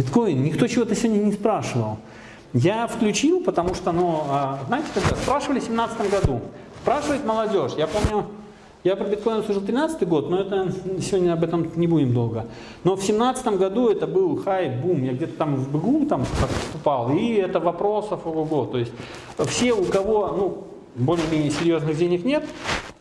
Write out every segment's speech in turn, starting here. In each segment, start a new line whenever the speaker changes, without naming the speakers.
Биткоин, никто чего-то сегодня не спрашивал. Я включил, потому что, ну, а, знаете, когда спрашивали в 2017 году, спрашивает молодежь. Я помню, я про биткоин служил 13 год, но это сегодня об этом не будем долго. Но в 17 году это был хай, бум. Я где-то там в БГУ там поступал, и это вопросов, ого-го. То есть все, у кого, ну, более-менее серьезных денег нет,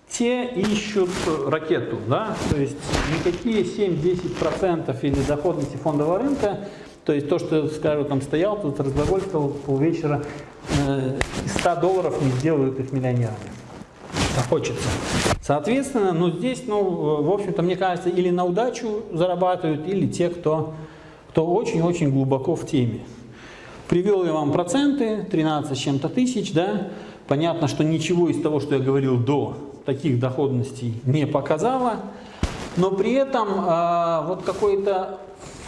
те ищут ракету, да, то есть никакие 7-10% или доходности фондового рынка, то есть то, что, скажу, там стоял, тут разглагольствовал полвечера, э, 100 долларов не сделают их миллионерами. Это хочется. Соответственно, ну здесь, ну, в общем-то, мне кажется, или на удачу зарабатывают, или те, кто, кто очень-очень глубоко в теме. Привел я вам проценты, 13 с чем-то тысяч, да, понятно, что ничего из того, что я говорил до, таких доходностей не показала, но при этом э, вот какой-то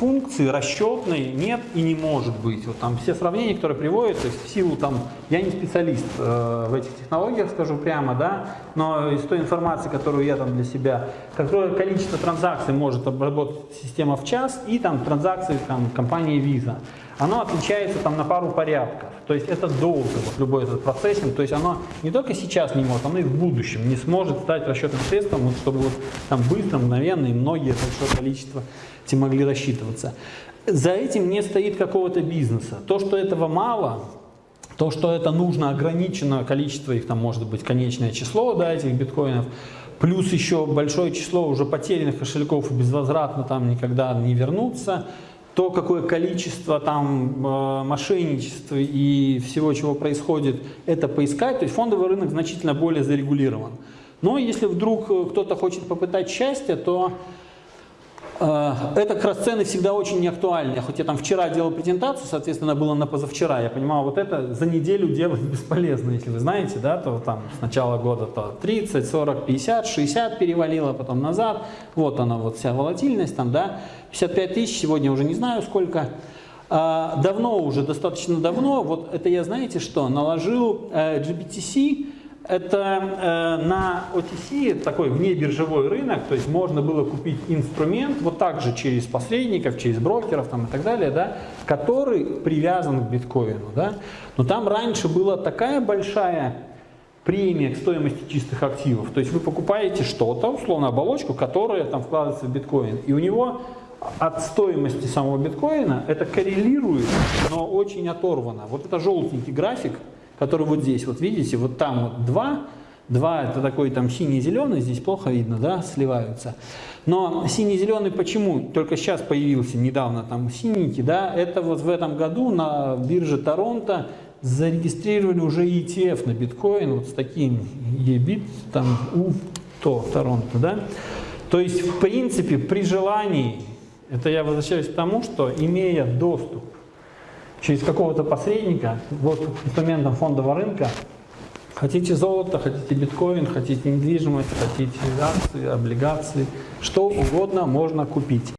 функции расчетной нет и не может быть. Вот там все сравнения, которые приводят, то есть в силу там, я не специалист э, в этих технологиях, скажу прямо, да, но из той информации, которую я там для себя, какое количество транзакций может обработать система в час и там транзакции там компании Visa, оно отличается там на пару порядков. То есть это долго, вот любой этот процессинг, то есть оно не только сейчас не может, оно и в будущем не сможет стать расчетным средством, вот, чтобы вот там быстро, мгновенно и многие большое количество те могли рассчитываться. За этим не стоит какого-то бизнеса. То, что этого мало, то, что это нужно ограниченное количество, их там может быть конечное число, да, этих биткоинов, плюс еще большое число уже потерянных кошельков и безвозвратно там никогда не вернуться, то, какое количество там э, мошенничества и всего, чего происходит, это поискать, то есть фондовый рынок значительно более зарегулирован. Но если вдруг э, кто-то хочет попытать счастье, то это как раз цены всегда очень неактуальны. Хоть я там вчера делал презентацию, соответственно, было на позавчера. Я понимал, вот это за неделю делать бесполезно, если вы знаете, да, то там с начала года то 30, 40, 50, 60 перевалило, потом назад. Вот она, вот вся волатильность там, да. 55 тысяч, сегодня уже не знаю сколько. Э, давно уже, достаточно давно, вот это я, знаете что, наложил э, GBTC, это э, на OTC такой внебиржевой рынок, то есть можно было купить инструмент вот так же через посредников, через брокеров там, и так далее, да, который привязан к биткоину. Да. Но там раньше была такая большая премия к стоимости чистых активов. То есть вы покупаете что-то, условно оболочку, которая там вкладывается в биткоин, и у него от стоимости самого биткоина это коррелирует, но очень оторвано. Вот это желтенький график, который вот здесь, вот видите, вот там вот два, два это такой там синий-зеленый, здесь плохо видно, да, сливаются. Но синий-зеленый почему? Только сейчас появился недавно там синенький, да, это вот в этом году на бирже Торонто зарегистрировали уже ETF на биткоин, вот с таким EBIT, там у то Торонто, да. То есть, в принципе, при желании, это я возвращаюсь к тому, что имея доступ через какого-то посредника, вот инструментом фондового рынка, хотите золото, хотите биткоин, хотите недвижимость, хотите акции, облигации, что угодно можно купить.